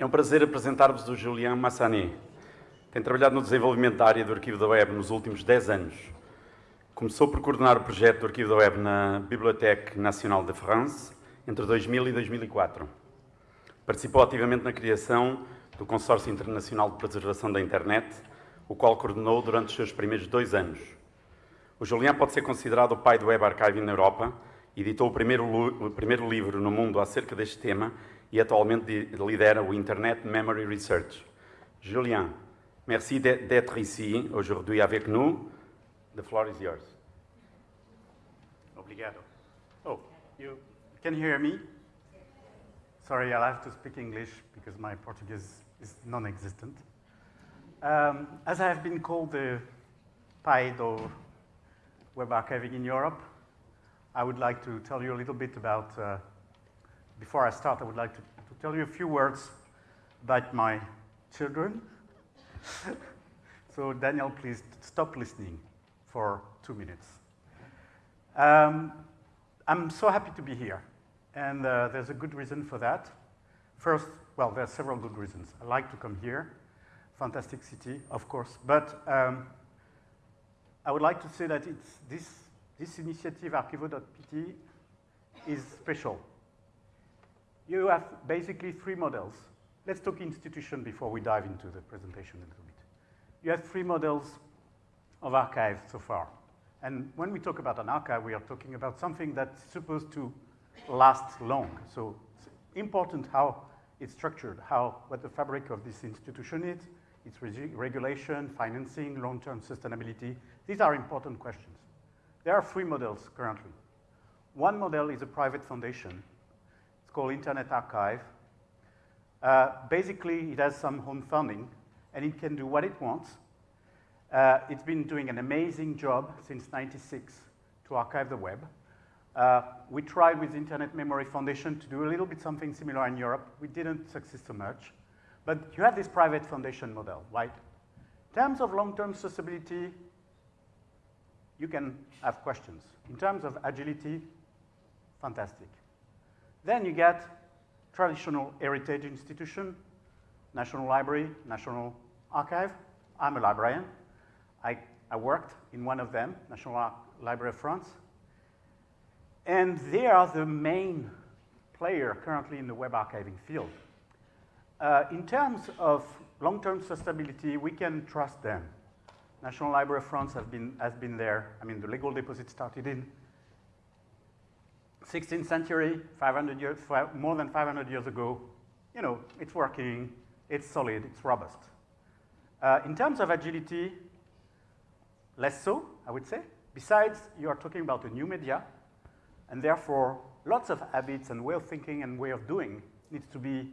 É um prazer apresentar-vos o Julian Massanet. Tem trabalhado no desenvolvimento da área do arquivo da web nos últimos 10 anos. Começou por coordenar o projeto do arquivo da web na Bibliothèque Nationale de France entre 2000 e 2004. Participou ativamente na criação do Consórcio Internacional de Preservação da Internet, o qual coordenou durante os seus primeiros dois anos. O Julian pode ser considerado o pai do Web Archiving na Europa, editou o primeiro, o primeiro livro no mundo acerca deste tema e atualmente lidera o Internet Memory Research. Julien, merci d'être ici aujourd'hui avec nous. The floor is yours. Obrigado. Oh, you can hear me? Sorry, I'll have to speak English because my Portuguese is non-existent. Um, as I have been called the do web archiving in Europe, I would like to tell you a little bit about uh, before I start, I would like to, to tell you a few words about my children. so Daniel, please stop listening for two minutes. Um, I'm so happy to be here, and uh, there's a good reason for that. First, well, there are several good reasons. I like to come here, fantastic city, of course, but um, I would like to say that it's this, this initiative, Arquivo.pt, is special you have basically three models. Let's talk institution before we dive into the presentation a little bit. You have three models of archive so far. And when we talk about an archive, we are talking about something that's supposed to last long. So it's important how it's structured, how, what the fabric of this institution is, its regulation, financing, long-term sustainability. These are important questions. There are three models currently. One model is a private foundation it's called Internet Archive. Uh, basically, it has some home funding, and it can do what it wants. Uh, it's been doing an amazing job since 96 to archive the web. Uh, we tried with Internet Memory Foundation to do a little bit something similar in Europe. We didn't succeed so much. But you have this private foundation model, right? In terms of long-term sustainability, you can have questions. In terms of agility, fantastic. Then you get traditional heritage institution, National Library, National Archive. I'm a librarian. I, I worked in one of them, National Ar Library of France. And they are the main player currently in the web archiving field. Uh, in terms of long-term sustainability, we can trust them. National Library of France been, has been there. I mean, the legal deposit started in 16th century, 500 years, more than 500 years ago, you know, it's working, it's solid, it's robust. Uh, in terms of agility, less so, I would say. Besides, you are talking about a new media, and therefore, lots of habits and way of thinking and way of doing needs to be,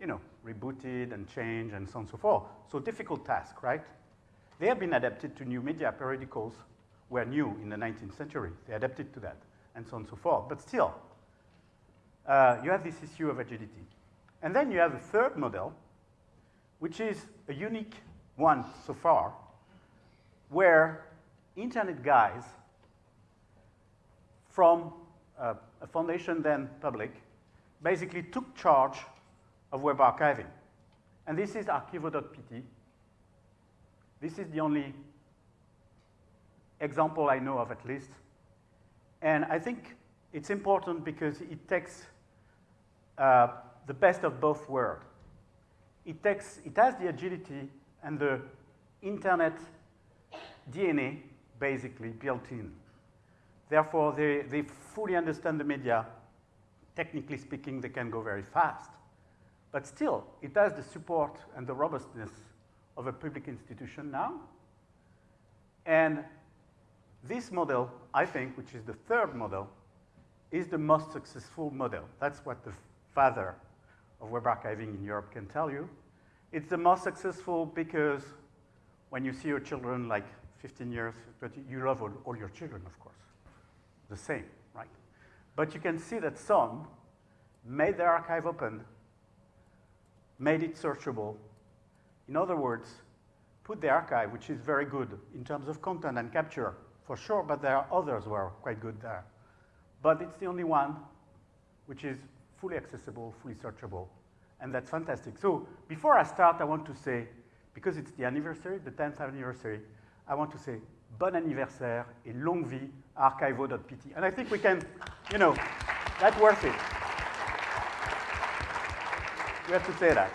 you know, rebooted and changed and so on and so forth. So difficult task, right? They have been adapted to new media. Periodicals were new in the 19th century. They adapted to that and so on and so forth. But still, uh, you have this issue of agility. And then you have a third model, which is a unique one so far, where internet guys from uh, a foundation then public basically took charge of web archiving. And this is Arquivo.pt. This is the only example I know of at least and I think it's important because it takes uh, the best of both worlds. It, takes, it has the agility and the internet DNA basically built in. Therefore, they, they fully understand the media. Technically speaking, they can go very fast. But still, it has the support and the robustness of a public institution now. And this model, I think, which is the third model, is the most successful model. That's what the father of web archiving in Europe can tell you. It's the most successful because when you see your children like 15 years, 20, you love all, all your children, of course. The same, right? But you can see that some made their archive open, made it searchable. In other words, put the archive, which is very good in terms of content and capture, for sure, but there are others who are quite good there. But it's the only one which is fully accessible, fully searchable, and that's fantastic. So before I start, I want to say, because it's the anniversary, the 10th anniversary, I want to say bon anniversaire et longue vie arquivo.pt. And I think we can, you know, that's worth it. We have to say that.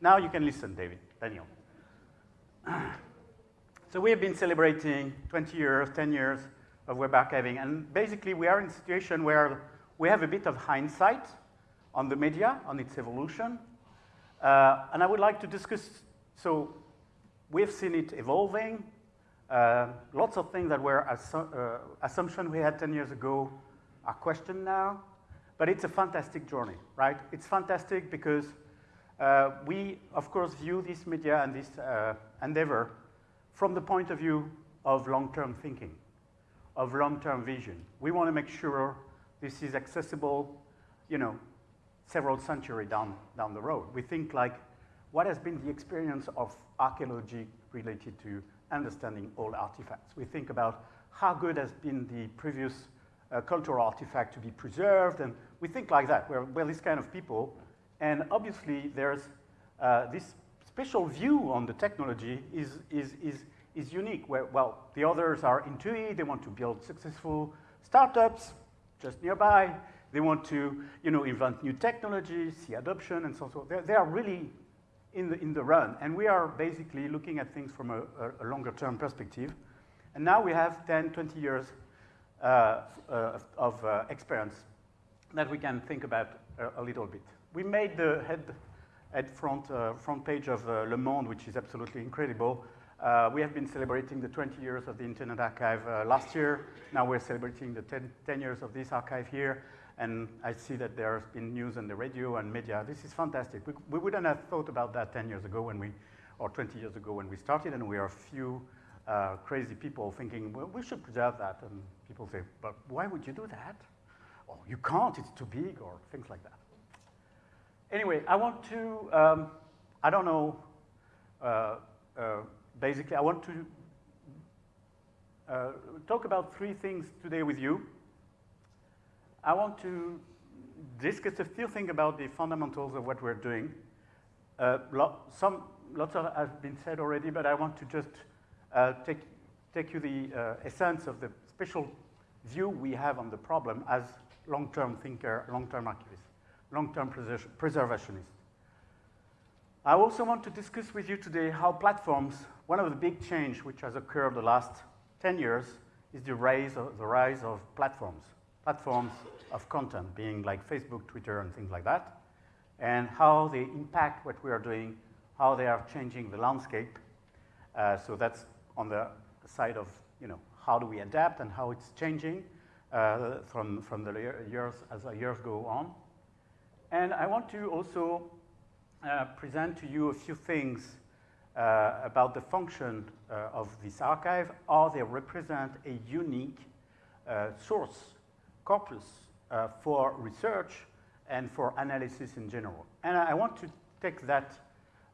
Now you can listen, David, Daniel. So we have been celebrating 20 years, 10 years of web archiving, and basically we are in a situation where we have a bit of hindsight on the media, on its evolution, uh, and I would like to discuss, so we've seen it evolving, uh, lots of things that were assu uh, assumptions we had 10 years ago are questioned now, but it's a fantastic journey, right? It's fantastic because uh, we, of course, view this media and this uh, endeavor from the point of view of long-term thinking, of long-term vision. We want to make sure this is accessible, you know, several centuries down, down the road. We think like, what has been the experience of archaeology related to understanding old artifacts? We think about how good has been the previous uh, cultural artifact to be preserved, and we think like that. We're, we're this kind of people, and obviously there's uh, this special view on the technology is, is, is, is unique. Where, well, the others are into it, they want to build successful startups just nearby, they want to you know, invent new technologies, see adoption, and so on. So they, are really in the, in the run, and we are basically looking at things from a, a, longer term perspective. And now we have 10, 20 years uh, uh, of uh, experience that we can think about a, a little bit. We made the head at front, uh, front page of uh, Le Monde, which is absolutely incredible. Uh, we have been celebrating the 20 years of the Internet Archive last year. Now we're celebrating the 10, 10, years of this archive here. And I see that there's been news on the radio and media. This is fantastic. We, we wouldn't have thought about that 10 years ago when we, or 20 years ago when we started, and we are a few uh, crazy people thinking, well, we should preserve that. And people say, but why would you do that? Oh, you can't, it's too big, or things like that. Anyway, I want to, um, I don't know, uh, uh, basically, I want to uh, talk about three things today with you. I want to discuss a few things about the fundamentals of what we're doing. Uh, some, lots of have been said already, but I want to just uh, take, take you the uh, essence of the special view we have on the problem as long-term thinker, long-term archivist long-term preservationist. I also want to discuss with you today how platforms, one of the big change which has occurred the last 10 years is the rise of, the rise of platforms, platforms of content, being like Facebook, Twitter, and things like that, and how they impact what we are doing, how they are changing the landscape. Uh, so that's on the side of, you know, how do we adapt and how it's changing uh, from, from the years as the years go on. And I want to also uh, present to you a few things uh, about the function uh, of this archive, how they represent a unique uh, source corpus uh, for research and for analysis in general. And I want to take that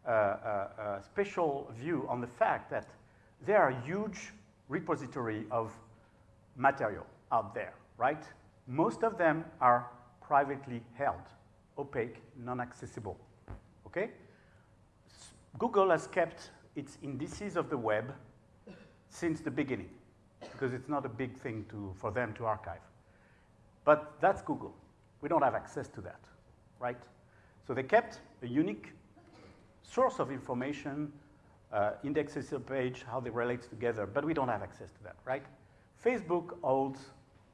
uh, special view on the fact that there are huge repository of material out there, right? Most of them are privately held opaque, non-accessible. Okay? Google has kept its indices of the web since the beginning because it's not a big thing to, for them to archive. But that's Google. We don't have access to that, right? So they kept a unique source of information, uh, indexes page, how they relate together, but we don't have access to that, right? Facebook holds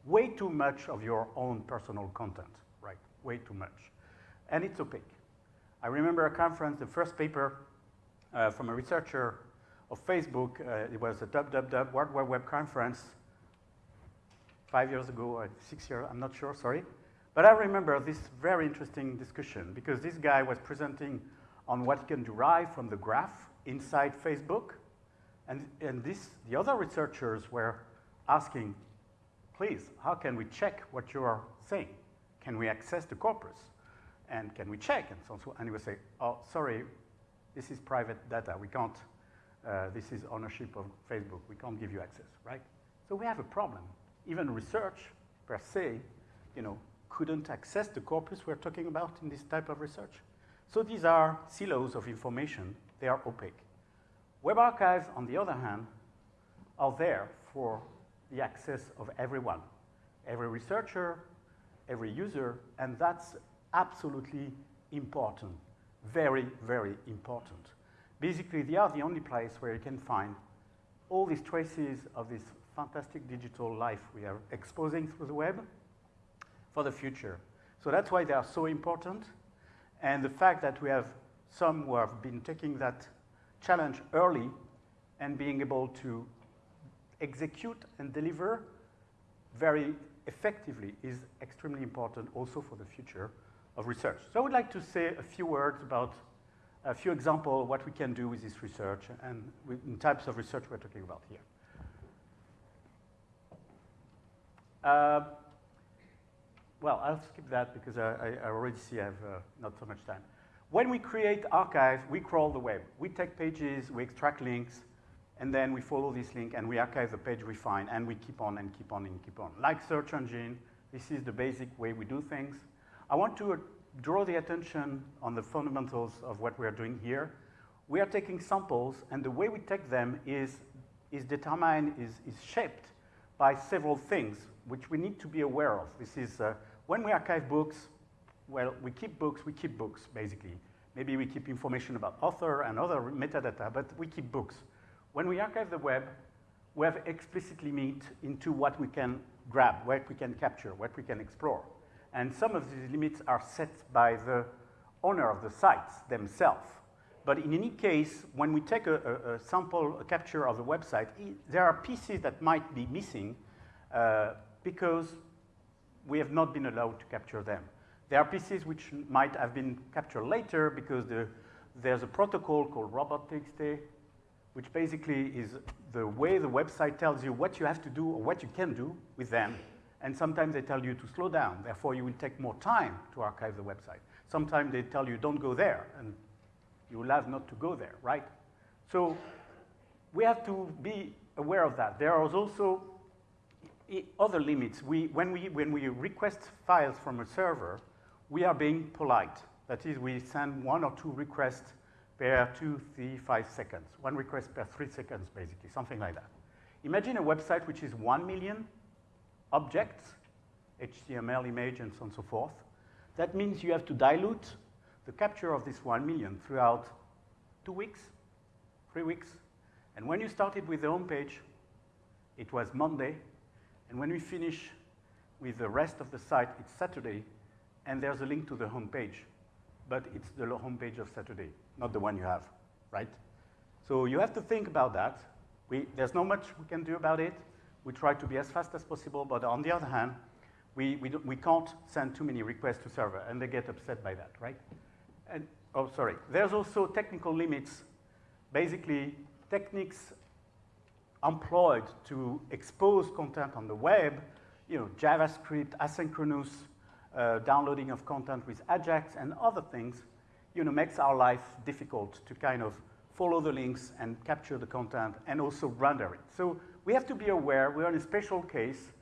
way too much of your own personal content, right? Way too much and it's opaque. I remember a conference, the first paper uh, from a researcher of Facebook, uh, it was a www World Wide Web conference five years ago, or six years, I'm not sure, sorry. But I remember this very interesting discussion because this guy was presenting on what can derive from the graph inside Facebook. And, and this, the other researchers were asking, please, how can we check what you are saying? Can we access the corpus? And can we check? And so, so and he would say, oh, sorry, this is private data. We can't, uh, this is ownership of Facebook. We can't give you access, right? So we have a problem. Even research per se, you know, couldn't access the corpus we're talking about in this type of research. So these are silos of information. They are opaque. Web archives, on the other hand, are there for the access of everyone, every researcher, every user, and that's absolutely important, very, very important. Basically, they are the only place where you can find all these traces of this fantastic digital life we are exposing through the web for the future. So that's why they are so important. And the fact that we have some who have been taking that challenge early and being able to execute and deliver very effectively is extremely important also for the future of research. So I would like to say a few words about a few examples of what we can do with this research and in types of research we're talking about here. Uh, well, I'll skip that because I, I already see I have uh, not so much time. When we create archives, we crawl the web. We take pages, we extract links, and then we follow this link and we archive the page we find, and we keep on and keep on and keep on. Like search engine, this is the basic way we do things. I want to draw the attention on the fundamentals of what we are doing here. We are taking samples, and the way we take them is, is determined, is, is shaped by several things, which we need to be aware of. This is uh, when we archive books, well, we keep books, we keep books, basically. Maybe we keep information about author and other metadata, but we keep books. When we archive the web, we have explicitly meet into what we can grab, what we can capture, what we can explore. And some of these limits are set by the owner of the sites themselves. But in any case, when we take a, a, a sample a capture of the website, there are pieces that might be missing uh, because we have not been allowed to capture them. There are pieces which might have been captured later because the, there's a protocol called robot.txt, which basically is the way the website tells you what you have to do or what you can do with them. And sometimes they tell you to slow down, therefore you will take more time to archive the website. Sometimes they tell you don't go there, and you will have not to go there, right? So we have to be aware of that. There are also other limits. We, when, we, when we request files from a server, we are being polite. That is, we send one or two requests per two, three, five seconds. One request per three seconds, basically, something like that. Imagine a website which is one million objects, HTML, image, and so on and so forth. That means you have to dilute the capture of this one million throughout two weeks, three weeks. And when you started with the home page, it was Monday, and when we finish with the rest of the site, it's Saturday, and there's a link to the home page. But it's the home page of Saturday, not the one you have, right? So you have to think about that. We, there's not much we can do about it. We try to be as fast as possible, but on the other hand, we, we, we can't send too many requests to server, and they get upset by that, right? And, oh, sorry. There's also technical limits. Basically, techniques employed to expose content on the web, you know, JavaScript, asynchronous uh, downloading of content with Ajax and other things, you know, makes our life difficult to kind of follow the links and capture the content and also render it. So we have to be aware, we're in a special case.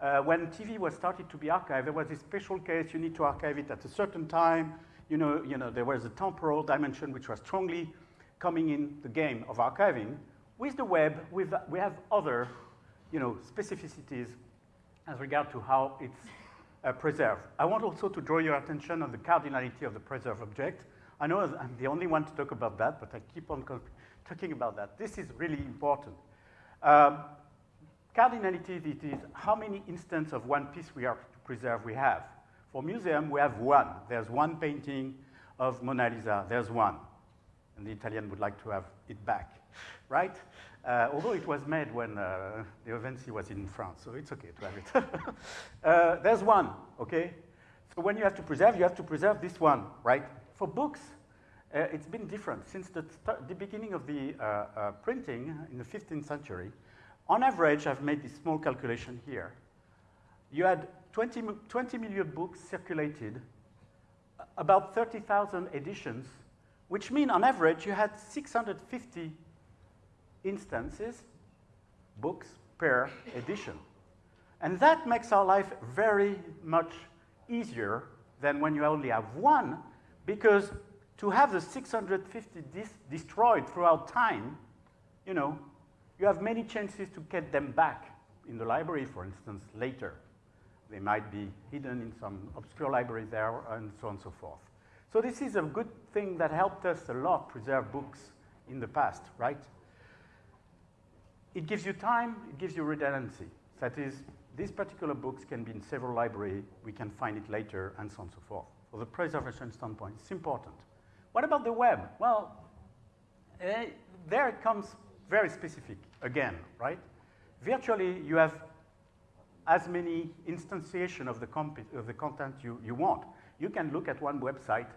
Uh, when TV was started to be archived, there was a special case, you need to archive it at a certain time. You know, you know, there was a temporal dimension which was strongly coming in the game of archiving. With the web, we've, we have other you know, specificities as regard to how it's uh, preserved. I want also to draw your attention on the cardinality of the preserved object. I know I'm the only one to talk about that, but I keep on talking about that. This is really important. Um, cardinality it is how many instances of one piece we are to preserve we have. For museum, we have one. There's one painting of Mona Lisa. There's one. And the Italian would like to have it back right? Uh, although it was made when uh, da Vinci was in France, so it's okay to have it. uh, there's one, okay? So when you have to preserve, you have to preserve this one, right? For books, uh, it's been different. Since the, the beginning of the uh, uh, printing in the 15th century, on average, I've made this small calculation here. You had 20, 20 million books circulated, about 30,000 editions, which mean on average you had 650 instances, books per edition. And that makes our life very much easier than when you only have one, because to have the 650 destroyed throughout time, you know, you have many chances to get them back in the library, for instance, later. They might be hidden in some obscure library there, and so on and so forth. So this is a good thing that helped us a lot preserve books in the past, right? It gives you time, it gives you redundancy. That is, these particular books can be in several libraries, we can find it later, and so on and so forth. For the preservation standpoint, it's important. What about the web? Well, eh, there it comes very specific again, right? Virtually, you have as many instantiation of the, of the content you, you want. You can look at one website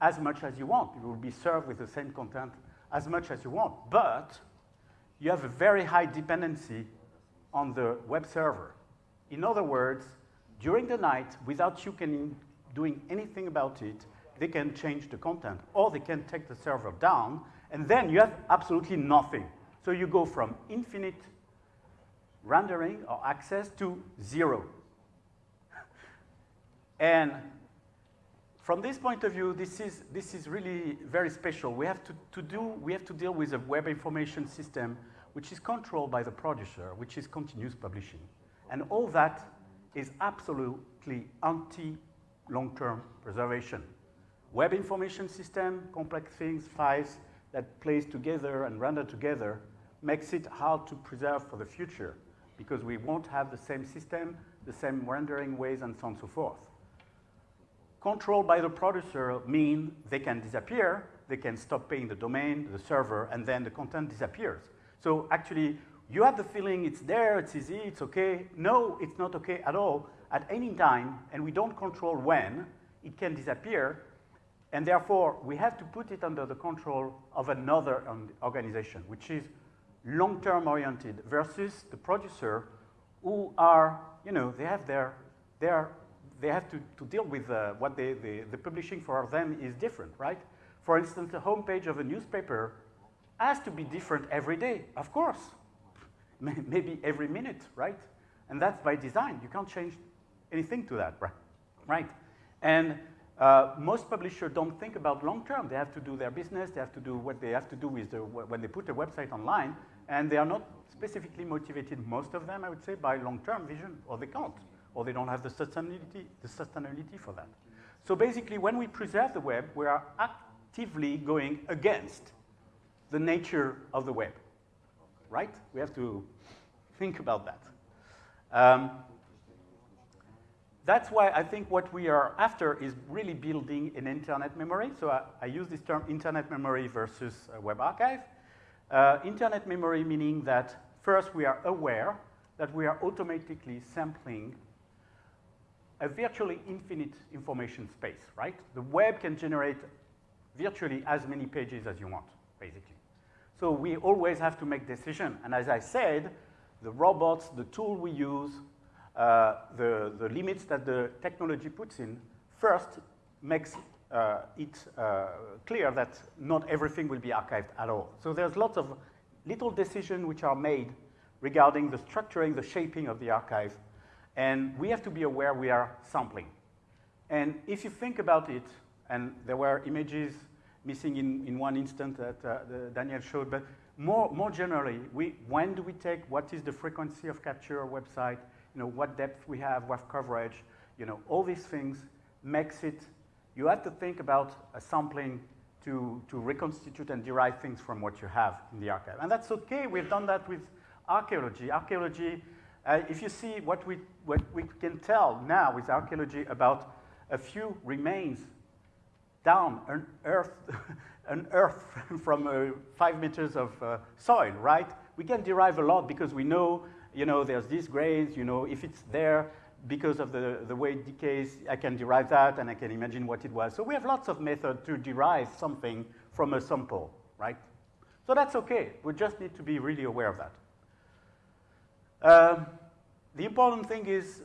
as much as you want. You will be served with the same content as much as you want. But you have a very high dependency on the web server. In other words, during the night, without you can doing anything about it, they can change the content, or they can take the server down, and then you have absolutely nothing. So you go from infinite rendering or access to zero. and from this point of view, this is, this is really very special. We have to, to do, we have to deal with a web information system which is controlled by the producer, which is continuous publishing. And all that is absolutely anti-long-term preservation. Web information system, complex things, files that plays together and render together makes it hard to preserve for the future because we won't have the same system, the same rendering ways, and so on and so forth. Controlled by the producer mean they can disappear, they can stop paying the domain, the server, and then the content disappears. So actually, you have the feeling it's there, it's easy, it's okay. No, it's not okay at all. At any time, and we don't control when, it can disappear, and therefore, we have to put it under the control of another organization, which is long-term oriented versus the producer who are, you know, they have their, their they have to, to deal with uh, what they, they, the publishing for them is different, right? For instance, the homepage of a newspaper has to be different every day, of course. Maybe every minute, right? And that's by design. You can't change anything to that, right? right? And uh, most publishers don't think about long term. They have to do their business. They have to do what they have to do with the, when they put a website online. And they are not specifically motivated, most of them, I would say, by long term vision, or they can't, or they don't have the sustainability, the sustainability for that. So basically, when we preserve the web, we are actively going against the nature of the web, right? We have to think about that. Um, that's why I think what we are after is really building an internet memory. So I, I use this term internet memory versus web archive. Uh, internet memory meaning that first we are aware that we are automatically sampling a virtually infinite information space, right? The web can generate virtually as many pages as you want, basically. So we always have to make decision. And as I said, the robots, the tool we use, uh, the, the limits that the technology puts in, first makes uh, it uh, clear that not everything will be archived at all. So there's lots of little decisions which are made regarding the structuring, the shaping of the archive, and we have to be aware we are sampling. And if you think about it, and there were images missing in, in one instant that uh, Daniel showed, but more, more generally, we, when do we take, what is the frequency of capture website, you know, what depth we have, what coverage, you know, all these things makes it, you have to think about a sampling to, to reconstitute and derive things from what you have in the archive. And that's okay, we've done that with archaeology. Archaeology, uh, if you see what we, what we can tell now with archaeology about a few remains down an earth, an earth from uh, five meters of uh, soil, right? We can derive a lot because we know you know, there's these grains, you know, if it's there because of the, the way it decays, I can derive that and I can imagine what it was. So we have lots of methods to derive something from a sample, right? So that's okay. We just need to be really aware of that. Um, the important thing is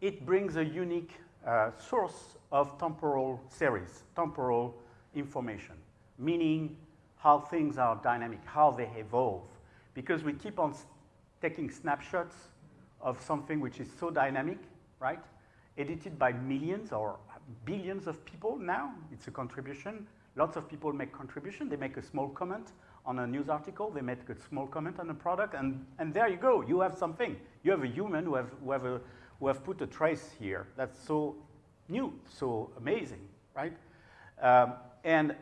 it brings a unique uh, source of temporal series, temporal information, meaning how things are dynamic, how they evolve, because we keep on taking snapshots of something which is so dynamic, right? Edited by millions or billions of people now. It's a contribution. Lots of people make contribution. They make a small comment on a news article. They make a small comment on a product, and, and there you go. You have something. You have a human who have, who have, a, who have put a trace here. That's so new, so amazing, right? Um, and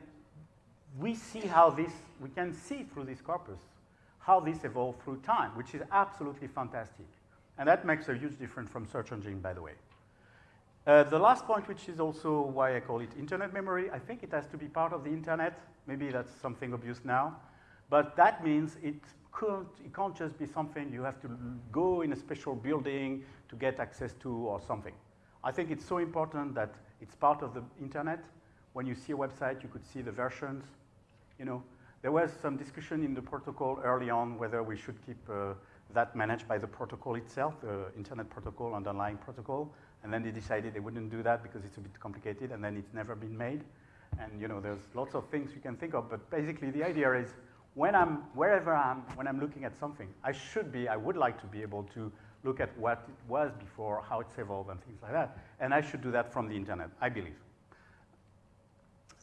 we see how this, we can see through this corpus how this evolved through time, which is absolutely fantastic. And that makes a huge difference from search engine, by the way. Uh, the last point, which is also why I call it internet memory, I think it has to be part of the internet. Maybe that's something obvious now. But that means it, can't, it can't just be something you have to go in a special building to get access to or something. I think it's so important that it's part of the internet. When you see a website, you could see the versions. You know, there was some discussion in the protocol early on whether we should keep uh, that managed by the protocol itself, the internet protocol, underlying protocol. And then they decided they wouldn't do that because it's a bit complicated, and then it's never been made. And you know, there's lots of things you can think of, but basically the idea is when I'm, wherever I'm, when I'm looking at something, I should be, I would like to be able to look at what it was before, how it's evolved, and things like that. And I should do that from the internet, I believe.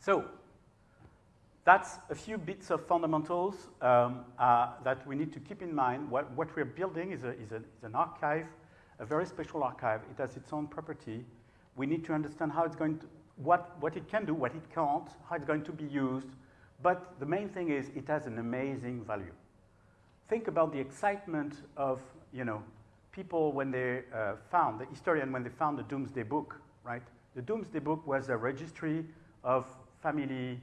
So, that's a few bits of fundamentals um, uh, that we need to keep in mind. What, what we're building is, a, is, a, is an archive, a very special archive. It has its own property. We need to understand how it's going to, what, what it can do, what it can't, how it's going to be used. But the main thing is it has an amazing value. Think about the excitement of, you know, people when they uh, found, the historian when they found the Domesday Book, right? The Domesday Book was a registry of family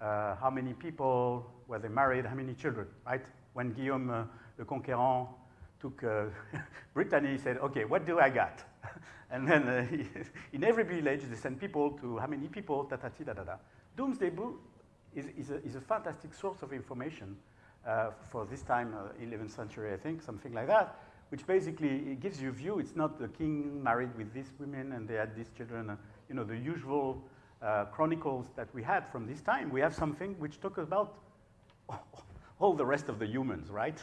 uh, how many people were they married, how many children, right? When Guillaume uh, le Conquérant took uh, Brittany, he said, okay, what do I got? and then uh, he, in every village, they send people to how many people, ta ta ta da da. Domesday Book is, is, a, is a fantastic source of information uh, for this time, 11th uh, century, I think, something like that, which basically gives you a view. It's not the king married with these women and they had these children, you know, the usual uh, chronicles that we had from this time, we have something which talks about all the rest of the humans, right?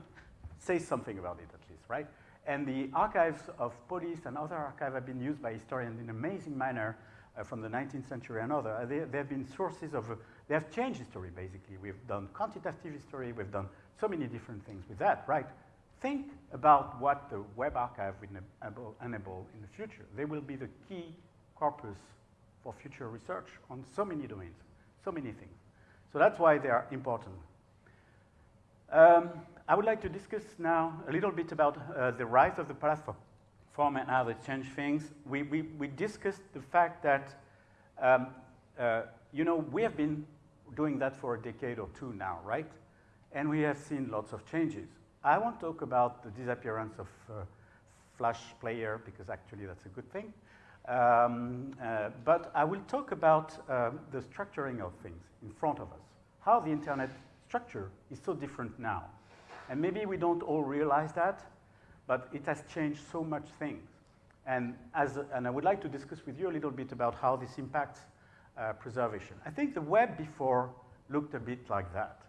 Say something about it at least, right? And the archives of police and other archives have been used by historians in an amazing manner uh, from the 19th century and other. Uh, they, they, have been sources of, uh, they have changed history basically. We've done quantitative history, we've done so many different things with that, right? Think about what the web archive will enable in the future. They will be the key corpus for future research on so many domains, so many things. So that's why they are important. Um, I would like to discuss now a little bit about uh, the rise of the platform and how they change things. We, we, we discussed the fact that, um, uh, you know, we have been doing that for a decade or two now, right? And we have seen lots of changes. I won't talk about the disappearance of uh, Flash Player because actually that's a good thing. Um, uh, but I will talk about uh, the structuring of things in front of us, how the internet structure is so different now. And maybe we don't all realize that, but it has changed so much things. And, as, and I would like to discuss with you a little bit about how this impacts uh, preservation. I think the web before looked a bit like that.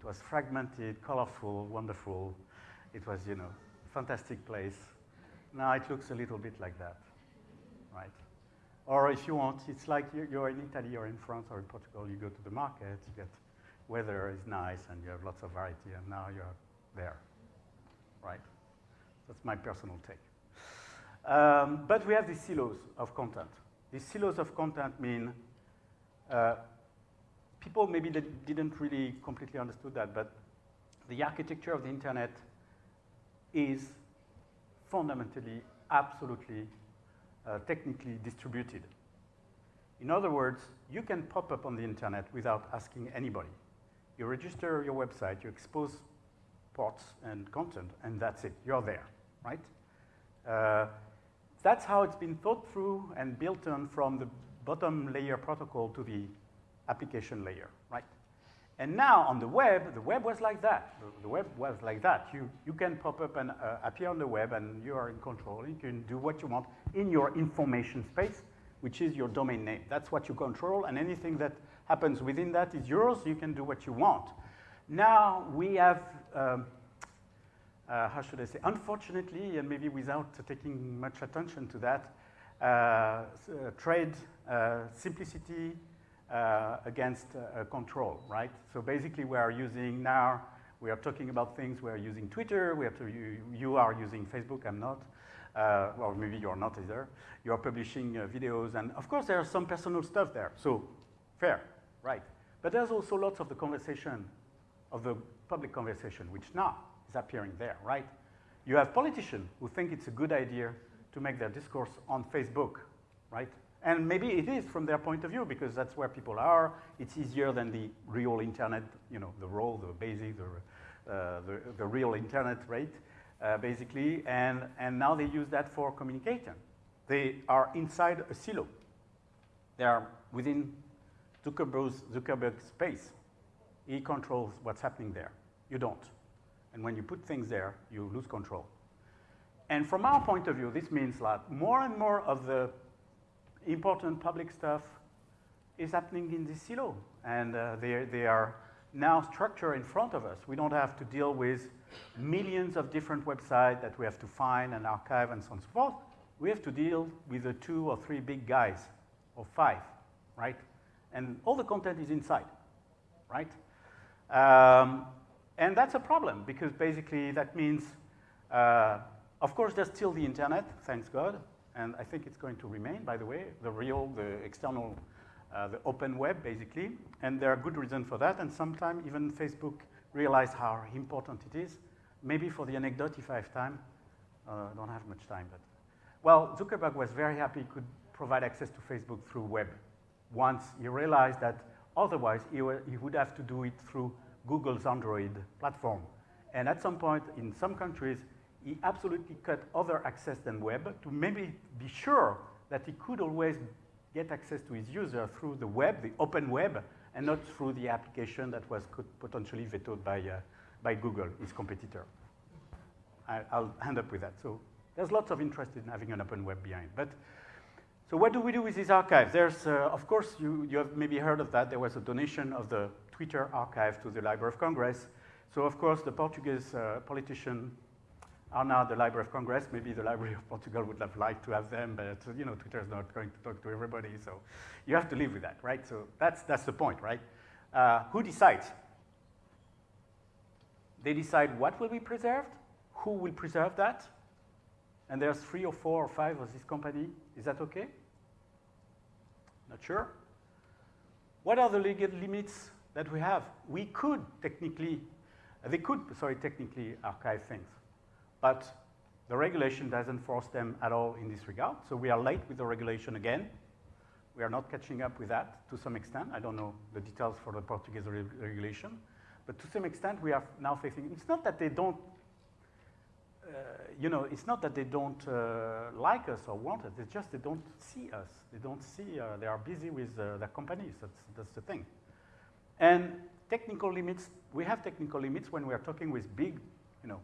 It was fragmented, colorful, wonderful. It was, you know, fantastic place. Now it looks a little bit like that right? Or if you want, it's like you're in Italy or in France or in Portugal, you go to the market, you get weather is nice and you have lots of variety and now you're there, right? That's my personal take. Um, but we have these silos of content. These silos of content mean uh, people maybe didn't really completely understood that, but the architecture of the internet is fundamentally, absolutely uh, technically distributed. In other words, you can pop up on the internet without asking anybody. You register your website, you expose ports and content, and that's it. You're there, right? Uh, that's how it's been thought through and built on from the bottom layer protocol to the application layer, right? And now on the web, the web was like that. The, web was like that. You, you can pop up and uh, appear on the web and you are in control. You can do what you want in your information space, which is your domain name. That's what you control and anything that happens within that is yours. You can do what you want. Now we have, um, uh, how should I say, unfortunately, and maybe without taking much attention to that, uh, trade uh, simplicity uh, against uh, control, right? So basically we are using now, we are talking about things, we are using Twitter, we have to, you, you are using Facebook, I'm not. Uh, maybe you're not either. You are publishing uh, videos, and of course there's some personal stuff there, so fair, right. But there's also lots of the conversation, of the public conversation, which now is appearing there, right? You have politicians who think it's a good idea to make their discourse on Facebook, right? And maybe it is from their point of view because that's where people are. It's easier than the real internet, you know, the raw, the basic, the, uh, the, the, real internet rate, uh, basically. And, and now they use that for communication. They are inside a silo. They are within Zuckerberg's, Zuckerberg's space. He controls what's happening there. You don't. And when you put things there, you lose control. And from our point of view, this means that more and more of the important public stuff is happening in this silo. And uh, they, they are now structured in front of us. We don't have to deal with millions of different websites that we have to find and archive and so on and so forth. We have to deal with the two or three big guys, or five, right? And all the content is inside, right? Um, and that's a problem because basically that means, uh, of course, there's still the internet, thanks God, and I think it's going to remain, by the way, the real, the external, uh, the open web, basically. And there are good reasons for that. And sometimes even Facebook realized how important it is. Maybe for the anecdote, if I have time, uh, don't have much time, but well, Zuckerberg was very happy he could provide access to Facebook through web. Once he realized that otherwise he, he would have to do it through Google's Android platform. And at some point, in some countries, he absolutely cut other access than web to maybe be sure that he could always get access to his user through the web, the open web, and not through the application that was potentially vetoed by, uh, by Google, his competitor. I, will end up with that. So there's lots of interest in having an open web behind. But so what do we do with these archives? There's, uh, of course, you, you have maybe heard of that. There was a donation of the Twitter archive to the Library of Congress. So of course, the Portuguese uh, politician are now the Library of Congress. Maybe the Library of Portugal would have liked to have them, but you know, Twitter is not going to talk to everybody, so you have to live with that, right? So that's, that's the point, right? Uh, who decides? They decide what will be preserved, who will preserve that, and there's three or four or five of this company. Is that okay? Not sure. What are the legal limits that we have? We could technically, they could, sorry, technically archive things. But the regulation doesn't force them at all in this regard. So we are late with the regulation again. We are not catching up with that to some extent. I don't know the details for the Portuguese re regulation. But to some extent, we are now facing, it's not that they don't, uh, you know, it's not that they don't uh, like us or want us. It's just they don't see us. They don't see, uh, they are busy with uh, their companies. That's, that's the thing. And technical limits, we have technical limits when we are talking with big, you know,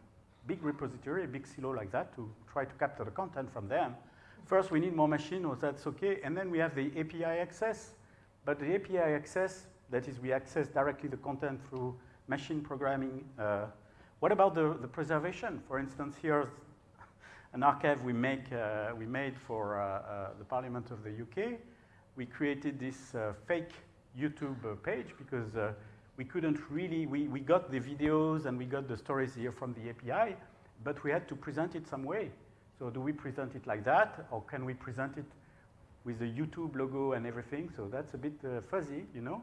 big repository, a big silo like that to try to capture the content from them. First, we need more machine, or that's okay. And then we have the API access. But the API access, that is, we access directly the content through machine programming. Uh, what about the, the preservation? For instance, here's an archive we, make, uh, we made for uh, uh the Parliament of the UK. We created this uh, fake YouTube uh, page because we couldn't really, we, we got the videos and we got the stories here from the API, but we had to present it some way. So do we present it like that, or can we present it with the YouTube logo and everything? So that's a bit uh, fuzzy, you know.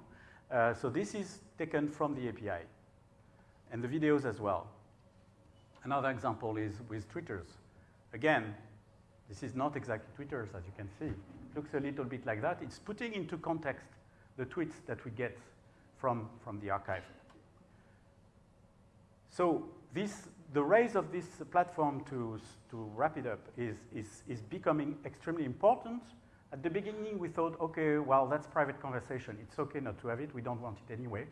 Uh, so this is taken from the API, and the videos as well. Another example is with Twitters. Again, this is not exactly Twitters, as you can see. It looks a little bit like that. It's putting into context the tweets that we get from, from the archive. So this, the rise of this platform to, to wrap it up is, is, is becoming extremely important. At the beginning, we thought, okay, well, that's private conversation. It's okay not to have it. We don't want it anyway.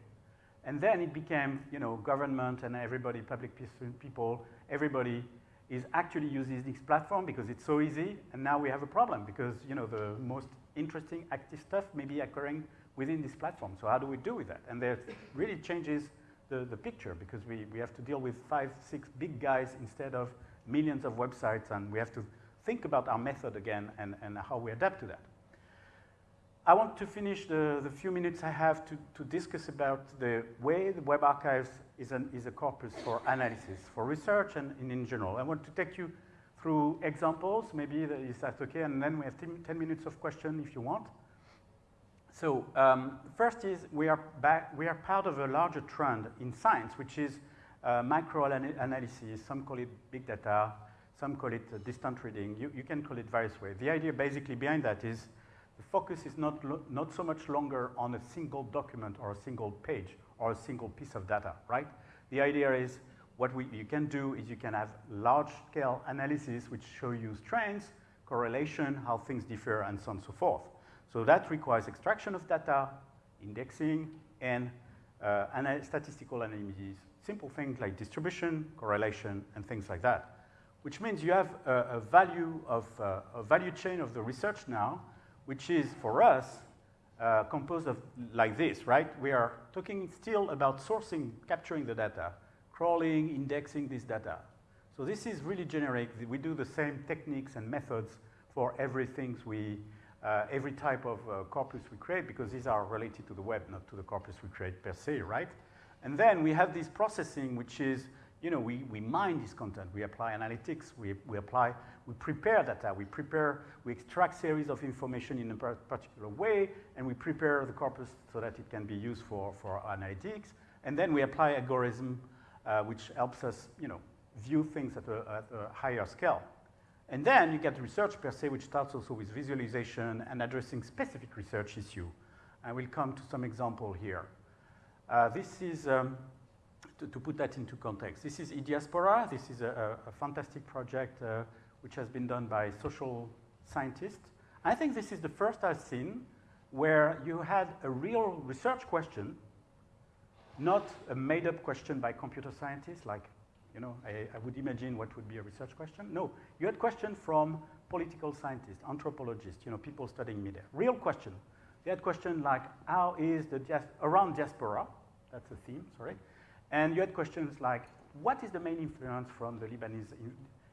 And then it became, you know, government and everybody, public people, everybody is actually using this platform because it's so easy. And now we have a problem because, you know, the most interesting active stuff may be occurring within this platform. So how do we do with that? And that really changes the, the picture because we, we have to deal with five, six big guys instead of millions of websites and we have to think about our method again and, and how we adapt to that. I want to finish the, the few minutes I have to, to discuss about the way the Web Archives is, an, is a corpus for analysis, for research and, and in general. I want to take you through examples, maybe that is that okay, and then we have 10, 10 minutes of question if you want. So um, first is we are, back, we are part of a larger trend in science, which is uh, microanalysis. Some call it big data, some call it uh, distant reading. You, you can call it various ways. The idea basically behind that is the focus is not, not so much longer on a single document or a single page or a single piece of data, right? The idea is what we, you can do is you can have large-scale analysis which show you trends, correlation, how things differ, and so on and so forth. So that requires extraction of data, indexing, and uh, statistical analysis, simple things like distribution, correlation, and things like that. Which means you have a, a value of uh, a value chain of the research now which is for us uh, composed of like this, right? We are talking still about sourcing, capturing the data, crawling, indexing this data. So this is really generic. We do the same techniques and methods for everything we, uh, every type of uh, corpus we create because these are related to the web, not to the corpus we create per se, right? And then we have this processing, which is you know, we, we mine this content, we apply analytics, we, we apply, we prepare data, we prepare, we extract series of information in a particular way, and we prepare the corpus so that it can be used for, for analytics. And then we apply algorithm, uh, which helps us, you know, view things at a, at a higher scale. And then you get research per se, which starts also with visualization and addressing specific research issue. I will come to some example here. Uh, this is um, to, to, put that into context. This is eDiaspora. This is a, a, a fantastic project uh, which has been done by social scientists. I think this is the first I've seen where you had a real research question, not a made-up question by computer scientists, like, you know, I, I, would imagine what would be a research question. No, you had questions from political scientists, anthropologists, you know, people studying media. Real question. They had questions like, how is the, around diaspora, that's the theme, sorry, and you had questions like, what is the main influence from the Lebanese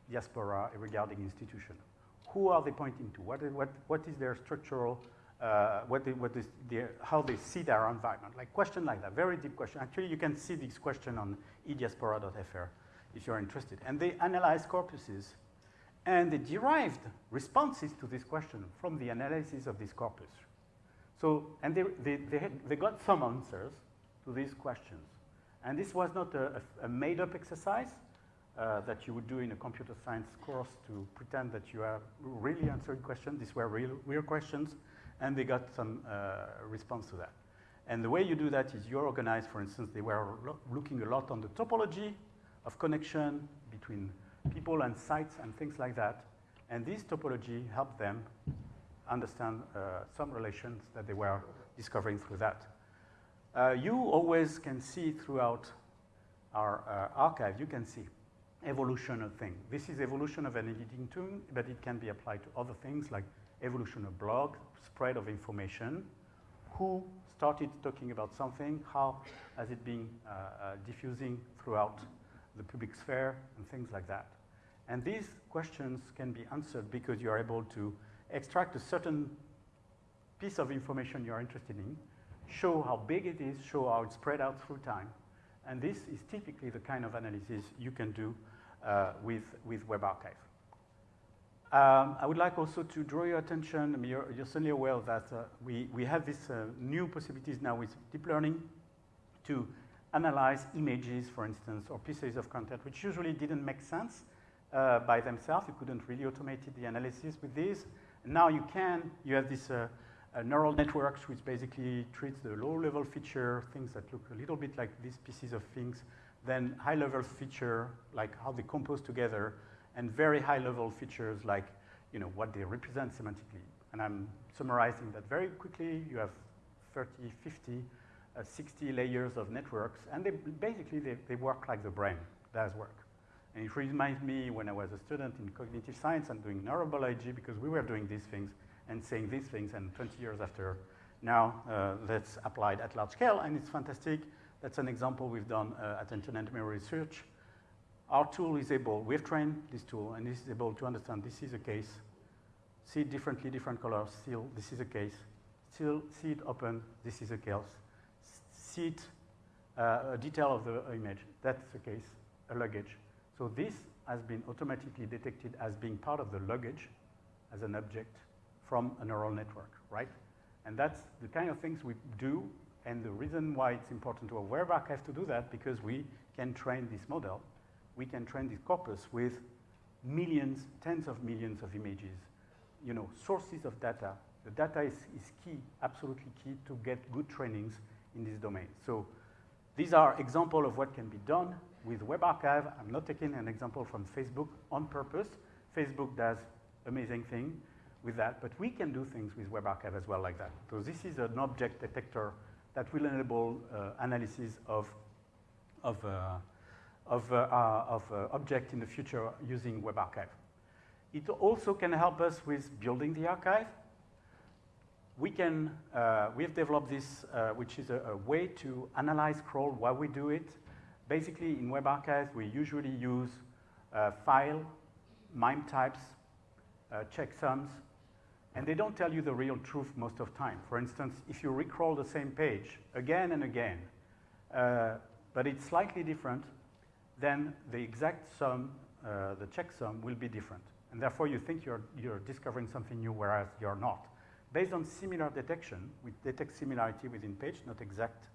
diaspora regarding institution? Who are they pointing to? What is, what, what is their structural, uh, what, what is their, how they see their environment? Like question like that, very deep question. Actually, you can see this question on ediaspora.fr if you're interested. And they analyzed corpuses and they derived responses to this question from the analysis of this corpus. So, and they, they, they, had, they got some answers to these questions. And this was not a, a made-up exercise uh, that you would do in a computer science course to pretend that you are really answering questions. These were real, real questions, and they got some uh, response to that. And the way you do that is you're organized, for instance, they were lo looking a lot on the topology of connection between people and sites and things like that. And this topology helped them understand uh, some relations that they were discovering through that. Uh, you always can see throughout our uh, archive, you can see evolution of things. This is evolution of an editing tool, but it can be applied to other things like evolution of blog, spread of information, who started talking about something, how has it been uh, uh, diffusing throughout the public sphere, and things like that. And these questions can be answered because you are able to extract a certain piece of information you are interested in, show how big it is, show how it's spread out through time. And this is typically the kind of analysis you can do uh, with, with Web Archive. Um, I would like also to draw your attention, I mean, you're, you're, certainly aware that uh, we, we have these uh, new possibilities now with deep learning to analyze images, for instance, or pieces of content, which usually didn't make sense uh, by themselves. You couldn't really automate the analysis with these. now you can, you have this uh, uh, neural networks, which basically treats the low-level feature, things that look a little bit like these pieces of things, then high-level feature, like how they compose together, and very high-level features like you know, what they represent semantically. And I'm summarizing that very quickly. You have 30, 50, uh, 60 layers of networks, and they, basically they, they work like the brain does work. And it reminds me when I was a student in cognitive science and doing neurobiology because we were doing these things and saying these things, and 20 years after, now uh, that's applied at large scale, and it's fantastic. That's an example we've done uh, at Internet Memory Research. our tool is able, we've trained this tool, and this is able to understand this is a case, see it differently, different colors, still, this is a case, still see it open, this is a case, see it, uh, a detail of the image, that's the case, a luggage. So this has been automatically detected as being part of the luggage as an object from a neural network, right? And that's the kind of things we do, and the reason why it's important to a web archive to do that, because we can train this model we can train this corpus with millions, tens of millions of images, you know, sources of data. The data is, is key, absolutely key to get good trainings in this domain. So these are examples of what can be done with Web Archive. I'm not taking an example from Facebook on purpose. Facebook does amazing thing with that, but we can do things with Web Archive as well like that. So this is an object detector that will enable uh, analysis of, of uh, of, uh, uh, of uh, object in the future using Web Archive. It also can help us with building the archive. We can, we've developed this, which is a, a, way to analyze crawl while we do it. Basically, in Web archives, we usually use file, MIME types, checksums, and they don't tell you the real truth most of the time. For instance, if you recrawl the same page again and again, uh, but it's slightly different, then the exact sum, uh, the checksum, will be different. And therefore, you think you're, you're discovering something new, whereas you're not. Based on similar detection, we detect similarity within page, not exact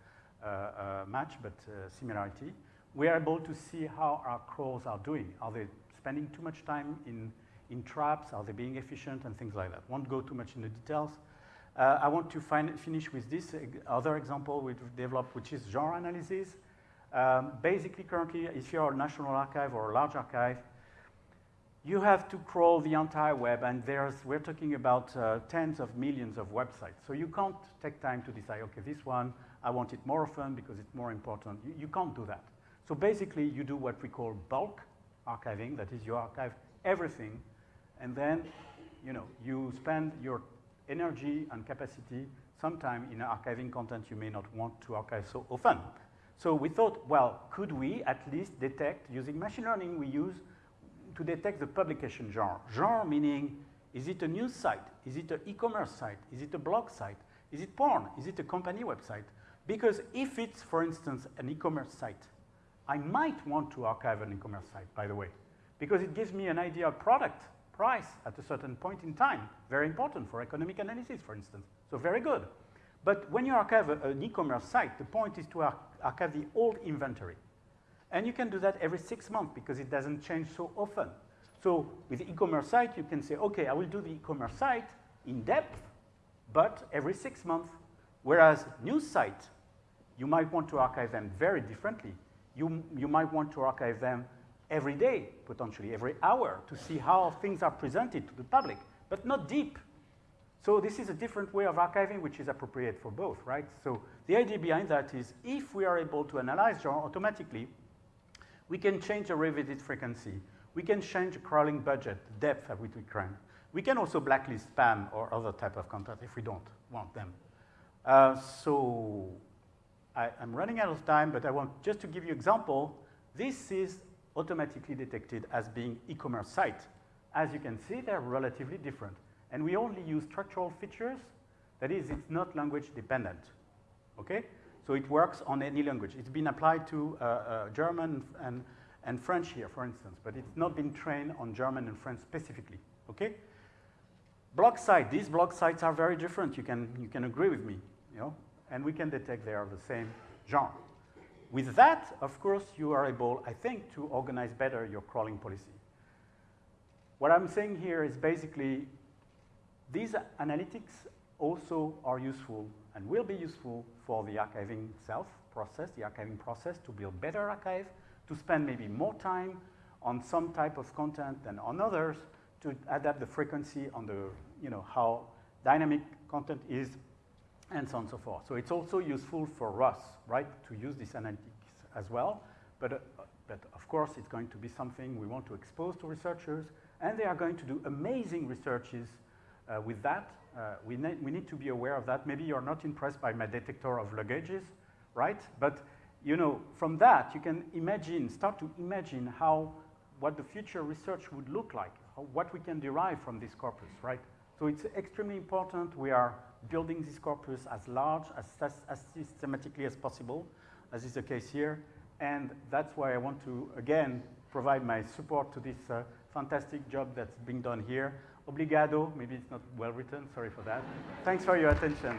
uh, uh, match, but uh, similarity. We are able to see how our crawls are doing. Are they spending too much time in, in traps? Are they being efficient? And things like that. Won't go too much into details. Uh, I want to finish with this other example we've developed, which is genre analysis. Um, basically, currently, if you're a national archive or a large archive, you have to crawl the entire web, and there's, we're talking about uh, tens of millions of websites. So you can't take time to decide, okay, this one, I want it more often because it's more important. You, you can't do that. So basically, you do what we call bulk archiving, that is, you archive everything, and then, you know, you spend your energy and capacity sometime in archiving content you may not want to archive so often. So we thought, well, could we at least detect, using machine learning we use to detect the publication genre. Genre meaning, is it a news site? Is it an e-commerce site? Is it a blog site? Is it porn? Is it a company website? Because if it's, for instance, an e-commerce site, I might want to archive an e-commerce site, by the way, because it gives me an idea of product, price at a certain point in time. Very important for economic analysis, for instance. So very good. But when you archive a, an e-commerce site, the point is to ar archive the old inventory. And you can do that every six months because it doesn't change so often. So with e-commerce site, you can say, okay, I will do the e-commerce site in depth, but every six months. Whereas news site, you might want to archive them very differently. You, you might want to archive them every day, potentially every hour, to see how things are presented to the public, but not deep. So this is a different way of archiving, which is appropriate for both, right? So the idea behind that is if we are able to analyze genre automatically, we can change the revisit frequency. We can change the crawling budget, depth at which we crawl. We can also blacklist spam or other type of content if we don't want them. Uh, so I, am running out of time, but I want just to give you example. This is automatically detected as being e-commerce site. As you can see, they're relatively different. And we only use structural features. That is, it's not language dependent. Okay? So it works on any language. It's been applied to uh, uh, German and, and French here, for instance, but it's not been trained on German and French specifically. Okay? Blog site, these blog sites are very different. You can, you can agree with me, you know? And we can detect they are the same genre. With that, of course, you are able, I think, to organize better your crawling policy. What I'm saying here is basically these analytics also are useful and will be useful for the archiving itself process, the archiving process to build better archive, to spend maybe more time on some type of content than on others, to adapt the frequency on the, you know, how dynamic content is, and so on and so forth. So it's also useful for us, right, to use this analytics as well. But, uh, but of course, it's going to be something we want to expose to researchers, and they are going to do amazing researches uh, with that, uh, we, ne we need to be aware of that. Maybe you're not impressed by my detector of luggages, right? But you know, from that, you can imagine, start to imagine how, what the future research would look like, how, what we can derive from this corpus, right? So it's extremely important we are building this corpus as large, as, as systematically as possible, as is the case here. And that's why I want to, again, provide my support to this uh, fantastic job that's being done here. Obrigado, maybe it's not well written, sorry for that. Thanks for your attention.